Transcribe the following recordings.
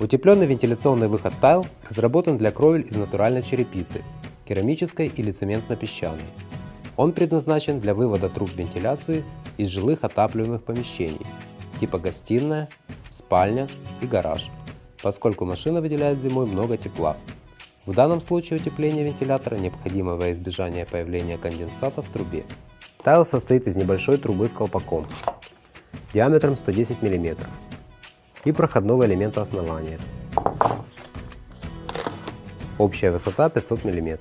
Утепленный вентиляционный выход Tile разработан для кровель из натуральной черепицы, керамической или цементно-песчаной. Он предназначен для вывода труб вентиляции из жилых отапливаемых помещений, типа гостиная, спальня и гараж, поскольку машина выделяет зимой много тепла. В данном случае утепление вентилятора необходимо во избежание появления конденсата в трубе. Тайл состоит из небольшой трубы с колпаком диаметром 110 мм и проходного элемента основания. Общая высота 500 мм.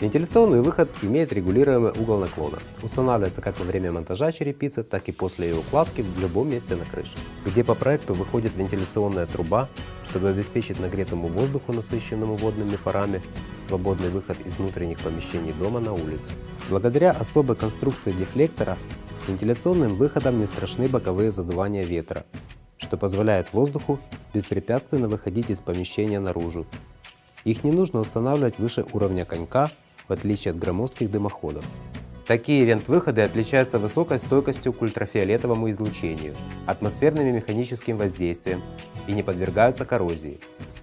Вентиляционный выход имеет регулируемый угол наклона. Устанавливается как во время монтажа черепицы, так и после ее укладки в любом месте на крыше. Где по проекту выходит вентиляционная труба, чтобы обеспечить нагретому воздуху, насыщенному водными парами, свободный выход из внутренних помещений дома на улицу. Благодаря особой конструкции дефлектора, вентиляционным выходом не страшны боковые задувания ветра, что позволяет воздуху беспрепятственно выходить из помещения наружу. Их не нужно устанавливать выше уровня конька в отличие от громоздких дымоходов. Такие вент-выходы отличаются высокой стойкостью к ультрафиолетовому излучению, атмосферным и механическим воздействием и не подвергаются коррозии.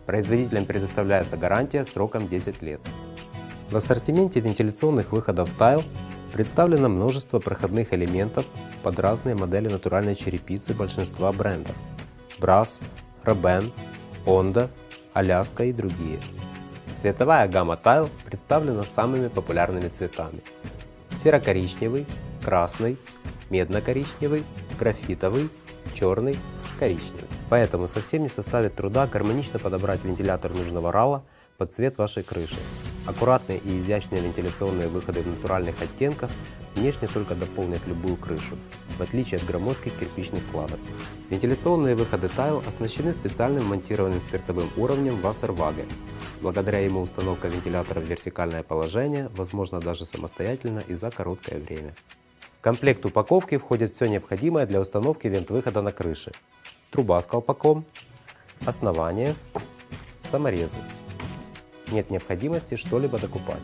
Производителям предоставляется гарантия сроком 10 лет. В ассортименте вентиляционных выходов Tile представлено множество проходных элементов под разные модели натуральной черепицы большинства брендов – Brass, Roben, Honda, Аляска и другие. Цветовая гамма Tile представлена самыми популярными цветами. Серо-коричневый, красный, медно-коричневый, графитовый, черный, коричневый. Поэтому совсем не составит труда гармонично подобрать вентилятор нужного рала под цвет вашей крыши. Аккуратные и изящные вентиляционные выходы в натуральных оттенках внешне только дополнят любую крышу, в отличие от громоздких кирпичных кладок. Вентиляционные выходы Tile оснащены специальным монтированным спиртовым уровнем Wasserwaage. Благодаря ему установка вентилятора в вертикальное положение возможно даже самостоятельно и за короткое время. В комплект упаковки входит все необходимое для установки вент-выхода на крыше. Труба с колпаком, основание, саморезы. Нет необходимости что-либо докупать.